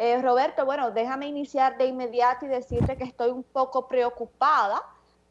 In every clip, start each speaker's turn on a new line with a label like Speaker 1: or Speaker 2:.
Speaker 1: Eh, Roberto, bueno, déjame iniciar de inmediato y decirte que estoy un poco preocupada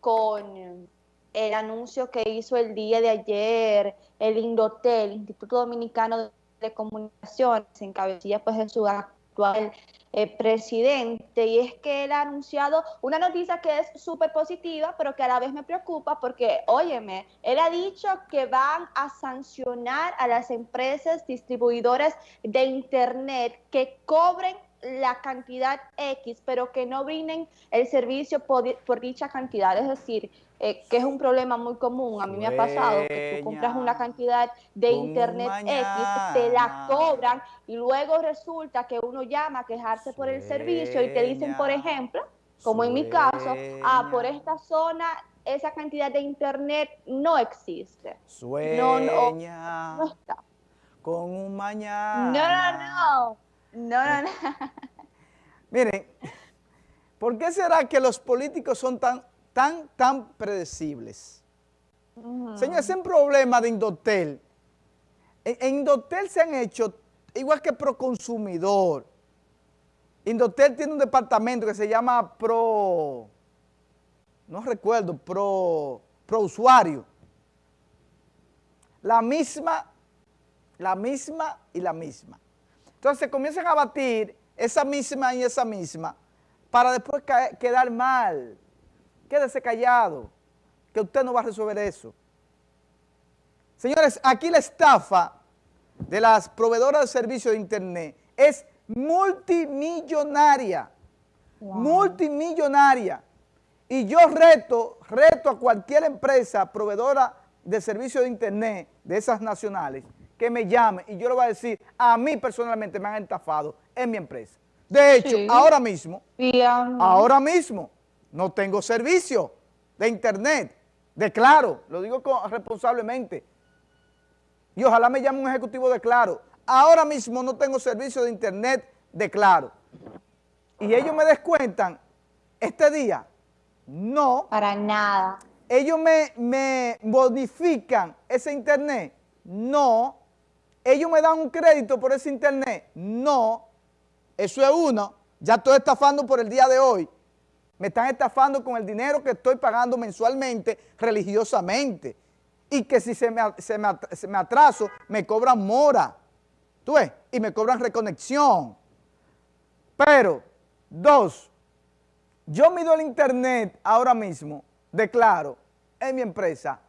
Speaker 1: con el anuncio que hizo el día de ayer el Indotel, Instituto Dominicano de Comunicaciones, en cabecilla pues de su actual eh, presidente, y es que él ha anunciado una noticia que es súper positiva, pero que a la vez me preocupa porque, óyeme, él ha dicho que van a sancionar a las empresas distribuidoras de Internet que cobren la cantidad X, pero que no brinden el servicio por, dicha cantidad. Es decir, eh, que es un problema muy común. A mí me ha pasado que tú compras una cantidad de internet X, te la cobran y luego resulta que uno llama a quejarse por el servicio y te dicen, por ejemplo, como en mi caso, ah, por esta zona esa cantidad de internet no existe.
Speaker 2: Sueña no, no, no está. con un mañana.
Speaker 1: No, no, no. No, no, no.
Speaker 2: Miren, ¿por qué será que los políticos son tan, tan, tan predecibles? Señor, ese es un problema de Indotel. En, Indotel se han hecho, igual que Proconsumidor, Indotel tiene un departamento que se llama Pro, no recuerdo, Pro, Pro Usuario. La misma, la misma y la misma. Entonces comienzan a batir esa misma y esa misma para después quedar mal. Quédese callado, que usted no va a resolver eso. Señores, aquí la estafa de las proveedoras de servicios de internet es multimillonaria, multimillonaria. Y yo reto, reto a cualquier empresa proveedora de servicios de internet de esas nacionales que me llame y yo le voy a decir, a mí personalmente me han estafado en mi empresa. De hecho, ahora mismo, ahora mismo, no tengo servicio de internet, de Claro, lo digo responsablemente. Y ojalá me llame un ejecutivo de Claro. Ahora mismo no tengo servicio de internet de Claro. Y ellos me descuentan este día. No.
Speaker 1: Para nada.
Speaker 2: Ellos me, me bonifican ese internet. No ellos me dan un crédito por ese internet. No, eso es uno. Ya estoy estafando por el día de hoy. Me están estafando con el dinero que estoy pagando mensualmente, religiosamente. Y que si se me, se me, atraso, me cobran mora. ¿Tú ves? Y me cobran reconexión. Pero, dos, yo mido el internet ahora mismo, declaro, en mi empresa,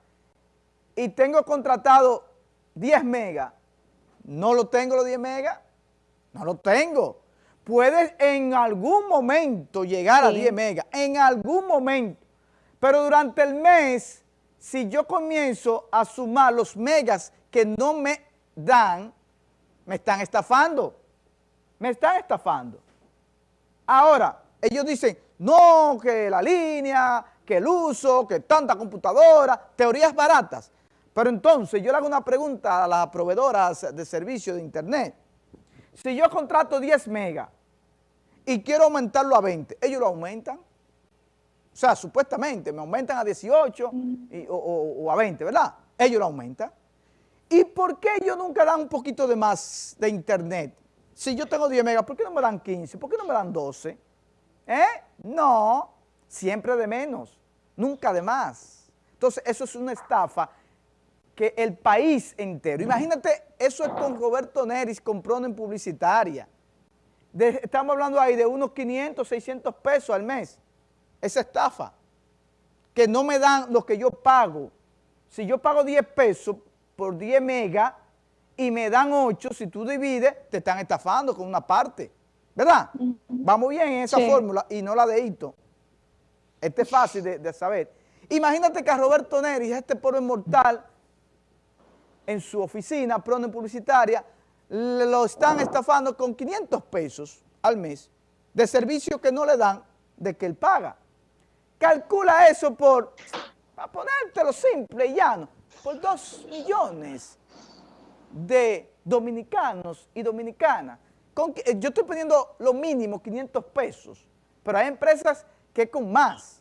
Speaker 2: y tengo contratado 10 megas no lo tengo los 10 megas. No lo tengo. Puedes en algún momento llegar a 10 megas. En algún momento. Pero durante el mes, si yo comienzo a sumar los megas que no me dan, me están estafando. Me están estafando. Ahora, ellos dicen, no, que la línea, que el uso, que tanta computadora, teorías baratas. Pero entonces yo le hago una pregunta a las proveedoras de servicio de internet. Si yo contrato 10 megas y quiero aumentarlo a 20, ¿ellos lo aumentan? O sea, supuestamente me aumentan a 18 o, a 20, ¿verdad? Ellos lo aumentan. ¿Y por qué ellos nunca dan un poquito de más de internet? Si yo tengo 10 megas, ¿por qué no me dan 15? ¿Por qué no me dan 12? ¿Eh? No, siempre de menos, nunca de más. Entonces, eso es una estafa que el país entero, imagínate, eso es con Roberto Neris comprando en publicitaria. Estamos hablando ahí de unos 500, 600 pesos al mes, esa estafa, que no me dan lo que yo pago. Si yo pago 10 pesos por 10 megas y me dan 8, si tú divides, te están estafando con una parte, ¿verdad? Vamos bien en esa fórmula y no la de Hito. Este es fácil de, saber. Imagínate que a Roberto Neris, este pobre mortal, en su oficina, pronto publicitaria, lo están estafando con 500 pesos al mes de servicio que no le dan de que él paga. Calcula eso por, para ponértelo simple y llano, por 2 millones de dominicanos y dominicanas. yo estoy poniendo lo mínimo, 500 pesos, pero hay empresas que con más.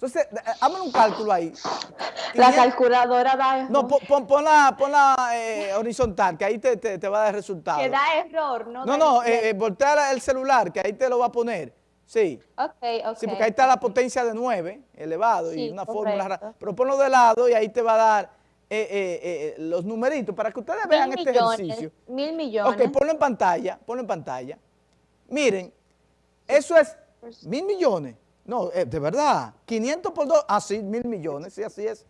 Speaker 2: Entonces, eh, hazme un cálculo ahí.
Speaker 1: La calculadora da error.
Speaker 2: No, pon, la, eh, horizontal, que ahí te, va a dar resultado.
Speaker 1: Que da error, ¿no?
Speaker 2: No, no, eh, voltea el celular, que ahí te lo va a poner. Sí.
Speaker 1: Ok, ok.
Speaker 2: Sí, porque ahí está la potencia de 9, elevado, y una fórmula. Pero ponlo de lado y ahí te va a dar los numeritos para que ustedes vean este ejercicio.
Speaker 1: Mil millones.
Speaker 2: Ok, ponlo en pantalla, ponlo en pantalla. Miren, eso es mil millones. No, eh, de verdad, 500 por dos, ah, sí, mil millones, sí, así es.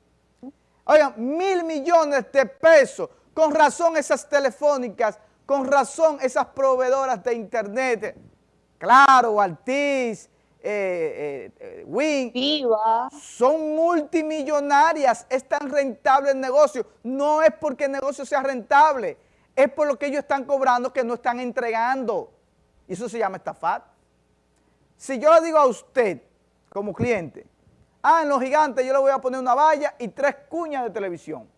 Speaker 2: Oigan, mil millones de pesos, con razón esas telefónicas, con razón esas proveedoras de internet, claro, Altiz, eh, eh,
Speaker 1: Viva.
Speaker 2: son multimillonarias, es tan rentable el negocio, no es porque el negocio sea rentable, es por lo que ellos están cobrando que no están entregando, y eso se llama estafar. Si yo le digo a usted, como cliente, ah, en los gigantes yo le voy a poner una valla y tres cuñas de televisión,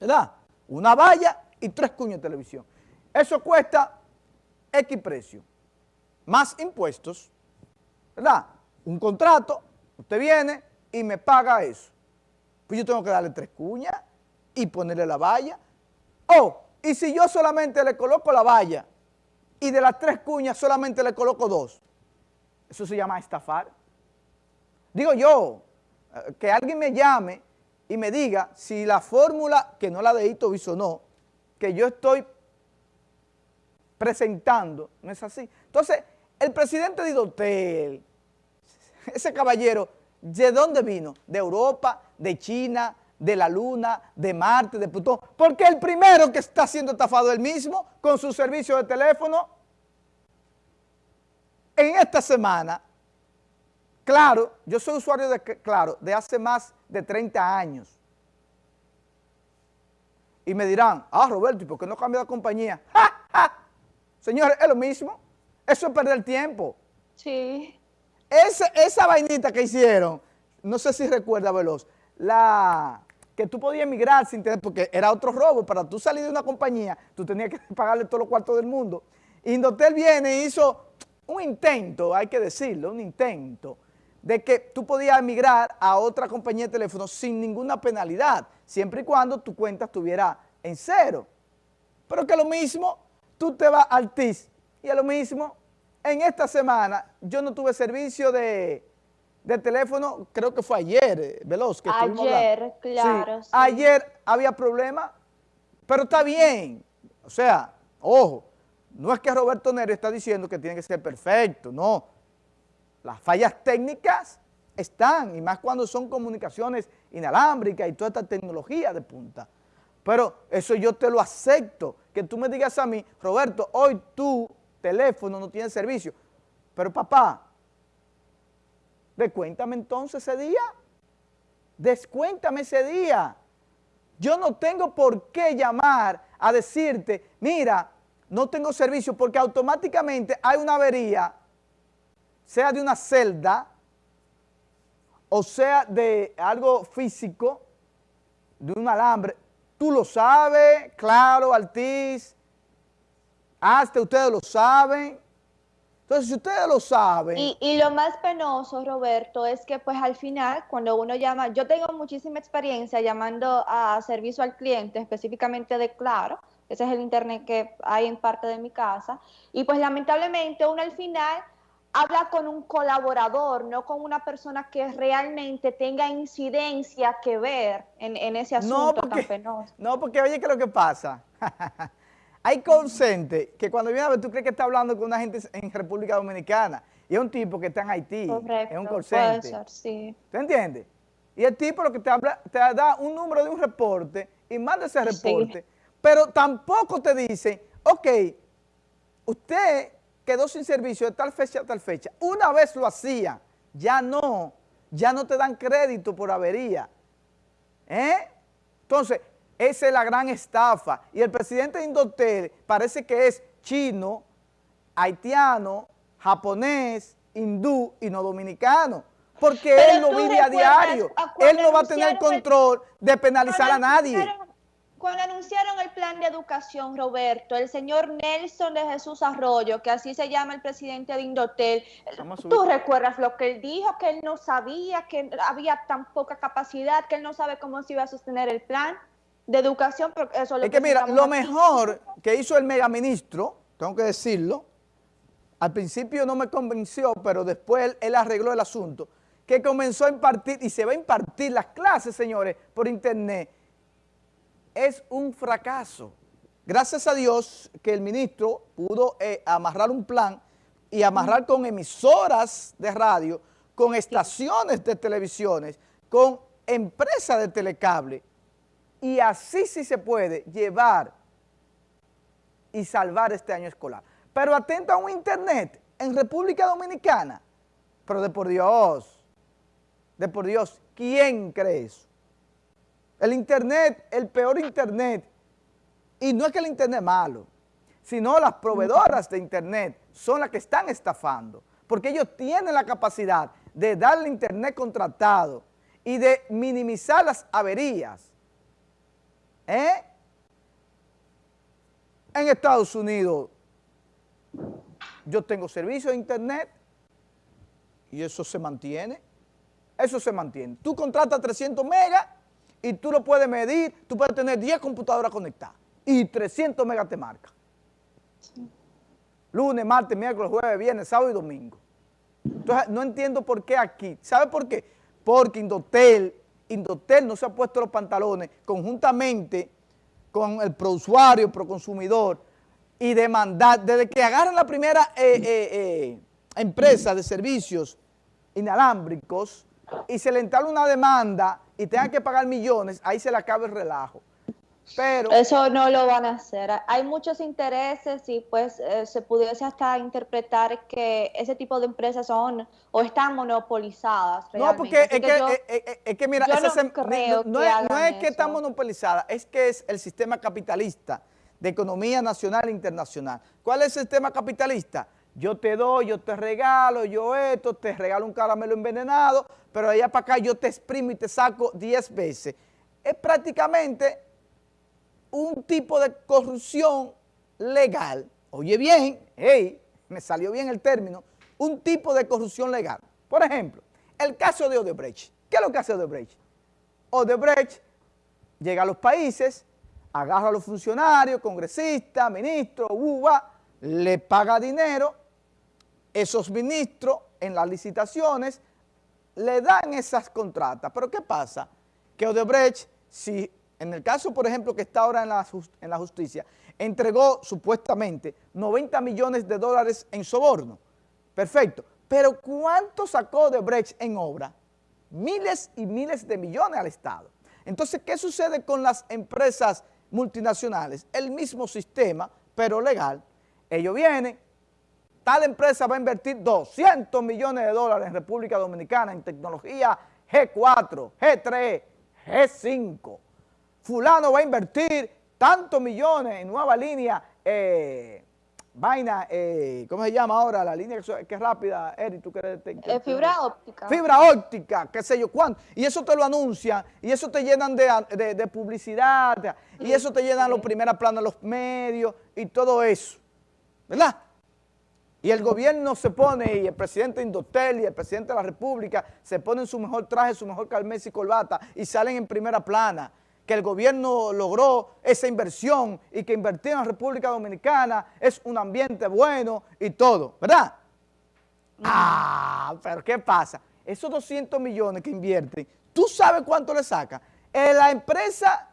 Speaker 2: ¿verdad? Una valla y tres cuñas de televisión. Eso cuesta X precio, más impuestos, ¿verdad? Un contrato, usted viene y me paga eso. Pues yo tengo que darle tres cuñas y ponerle la valla. Oh, y si yo solamente le coloco la valla y de las tres cuñas solamente le coloco dos, eso se llama estafar. Digo yo, eh, que alguien me llame y me diga si la fórmula, que no la de Itovis o no, que yo estoy presentando, no es así. Entonces, el presidente de Hotel, ese caballero, ¿de dónde vino? De Europa, de China, de la Luna, de Marte, de Plutón. Porque el primero que está siendo estafado él mismo con su servicio de teléfono en esta semana, claro, yo soy usuario de Claro de hace más de 30 años. Y me dirán, ah, Roberto, ¿y por qué no cambia de compañía? ¡Ja, Señores, es lo mismo. Eso es perder tiempo.
Speaker 1: Sí.
Speaker 2: Esa, esa vainita que hicieron, no sé si recuerda, Veloz, la que tú podías emigrar sin tener, porque era otro robo, para tú salir de una compañía, tú tenías que pagarle todos los cuartos del mundo. Indotel viene y hizo un intento, hay que decirlo, un intento, de que tú podías emigrar a otra compañía de teléfono sin ninguna penalidad, siempre y cuando tu cuenta estuviera en cero. Pero que lo mismo, tú te vas al TIS y a lo mismo, en esta semana yo no tuve servicio de, teléfono, creo que fue ayer, eh, Veloz, que
Speaker 1: Ayer, claro.
Speaker 2: Ayer había problema, pero está bien, o sea, ojo, no es que Roberto Neri está diciendo que tiene que ser perfecto, no. Las fallas técnicas están, y más cuando son comunicaciones inalámbricas y toda esta tecnología de punta. Pero eso yo te lo acepto, que tú me digas a mí, Roberto, hoy tu teléfono no tiene servicio. Pero papá, descuéntame entonces ese día. Descuéntame ese día. Yo no tengo por qué llamar a decirte, mira, no tengo servicio porque automáticamente hay una avería, sea de una celda o sea de algo físico, de un alambre. Tú lo sabes, claro, Altiz, hasta ustedes lo saben. Entonces, si ustedes lo saben...
Speaker 1: Y, y, lo más penoso, Roberto, es que pues al final, cuando uno llama, yo tengo muchísima experiencia llamando a servicio al cliente, específicamente de Claro, ese es el internet que hay en parte de mi casa. Y pues lamentablemente uno al final habla con un colaborador, no con una persona que realmente tenga incidencia que ver en, ese asunto
Speaker 2: no porque,
Speaker 1: tan penoso.
Speaker 2: No, porque oye, ¿qué es lo que pasa? hay consente que cuando viene a ver, tú crees que está hablando con una gente en República Dominicana y es un tipo que está en Haití, es un consente.
Speaker 1: sí.
Speaker 2: ¿Te entiendes? Y el tipo lo que te, habla, te da un número de un reporte y manda ese reporte pero tampoco te dicen, ok, usted quedó sin servicio de tal fecha a tal fecha. Una vez lo hacía, ya no, ya no te dan crédito por avería. ¿Eh? Entonces, esa es la gran estafa. Y el presidente de Indotel parece que es chino, haitiano, japonés, hindú y no dominicano. Porque él no vive a diario. Él no va a tener control de penalizar a nadie.
Speaker 1: Cuando anunciaron el plan de educación, Roberto, el señor Nelson de Jesús Arroyo, que así se llama el presidente de Indotel, ¿tú recuerdas lo que él dijo? Que él no sabía, que había tan poca capacidad, que él no sabe cómo se iba a sostener el plan de educación. Pero eso
Speaker 2: es que mira, lo mejor que hizo el megaministro, tengo que decirlo, al principio no me convenció, pero después él arregló el asunto, que comenzó a impartir, y se va a impartir las clases, señores, por internet, es un fracaso. Gracias a Dios que el ministro pudo eh, amarrar un plan y amarrar con emisoras de radio, con estaciones de televisiones, con empresas de telecable, y así sí se puede llevar y salvar este año escolar. Pero atento a un internet en República Dominicana, pero de por Dios, de por Dios, ¿quién cree eso? El internet, el peor internet, y no es que el internet es malo, sino las proveedoras de internet son las que están estafando, porque ellos tienen la capacidad de darle internet contratado y de minimizar las averías. ¿Eh? En Estados Unidos yo tengo servicio de internet y eso se mantiene, eso se mantiene. Tú contratas 300 megas y tú lo puedes medir, tú puedes tener 10 computadoras conectadas y 300 megas te marca. Lunes, martes, miércoles, jueves, viernes, sábado y domingo. Entonces, no entiendo por qué aquí. ¿Sabe por qué? Porque Indotel, Indotel no se ha puesto los pantalones conjuntamente con el prousuario, proconsumidor y demandar, desde que agarran la primera eh, eh, eh, empresa de servicios inalámbricos y se le entabla una demanda y tengan que pagar millones, ahí se le acaba el relajo. Pero,
Speaker 1: Eso no lo van a hacer. Hay muchos intereses y pues eh, se pudiese hasta interpretar que ese tipo de empresas son o están monopolizadas.
Speaker 2: No, porque es que, eh, eh, es, que, mira, no, es, que están monopolizadas, es que es el sistema capitalista de economía nacional e internacional. ¿Cuál es el sistema capitalista? Yo te doy, yo te regalo, yo esto, te regalo un caramelo envenenado, pero allá para acá yo te exprimo y te saco 10 veces. Es prácticamente un tipo de corrupción legal. Oye bien, hey, me salió bien el término, un tipo de corrupción legal. Por ejemplo, el caso de Odebrecht. ¿Qué es lo que hace Odebrecht? Odebrecht llega a los países, agarra a los funcionarios, congresistas, ministros, uva, le paga dinero esos ministros en las licitaciones le dan esas contratas. Pero ¿qué pasa? Que Odebrecht, si en el caso, por ejemplo, que está ahora en la, en la justicia, entregó supuestamente 90 millones de dólares en soborno. Perfecto. Pero ¿cuánto sacó Odebrecht en obra? Miles y miles de millones al Estado. Entonces, ¿qué sucede con las empresas multinacionales? El mismo sistema, pero legal. Ellos vienen, tal empresa va a invertir 200 millones de dólares en República Dominicana en tecnología G4, G3, G5. Fulano va a invertir tantos millones en nueva línea, eh, vaina, eh, ¿cómo se llama ahora? La línea que, es rápida, Eric, tú crees.
Speaker 1: Eh, fibra óptica.
Speaker 2: Fibra óptica, qué sé yo, ¿cuánto? Y eso te lo anuncian, y eso te llenan de, publicidad, y eso te llenan los primeros planos de los medios, y todo eso, ¿verdad? Y el gobierno se pone, y el presidente Indotel y el presidente de la República se ponen su mejor traje, su mejor calmés y corbata y salen en primera plana. Que el gobierno logró esa inversión y que invertir en la República Dominicana es un ambiente bueno y todo, ¿verdad? Ah, pero ¿qué pasa? Esos 200 millones que invierten, ¿tú sabes cuánto le saca? Eh, la empresa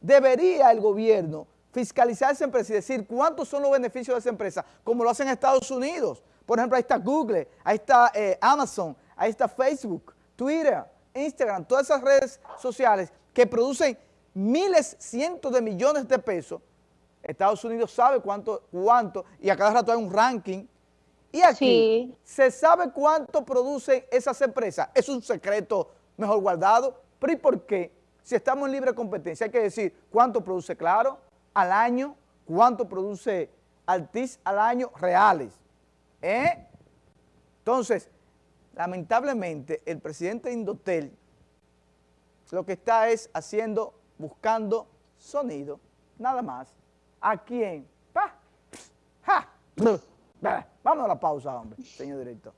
Speaker 2: debería el gobierno fiscalizar esa empresa y decir cuántos son los beneficios de esa empresa, como lo hacen en Estados Unidos. Por ejemplo, ahí está Google, ahí está eh, Amazon, ahí está Facebook, Twitter, Instagram, todas esas redes sociales que producen miles, cientos de millones de pesos. Estados Unidos sabe cuánto, cuánto, y a cada rato hay un ranking. Y aquí se sabe cuánto producen esas empresas. Es un secreto mejor guardado. Pero ¿y por qué? Si estamos en libre competencia, hay que decir cuánto produce Claro, al año, cuánto produce Altis al año reales. ¿Eh? Entonces, lamentablemente, el presidente Indotel lo que está es haciendo, buscando sonido, nada más. ¿A quién? ¡Pa! ¡Ja! Vamos a la pausa, hombre, señor director.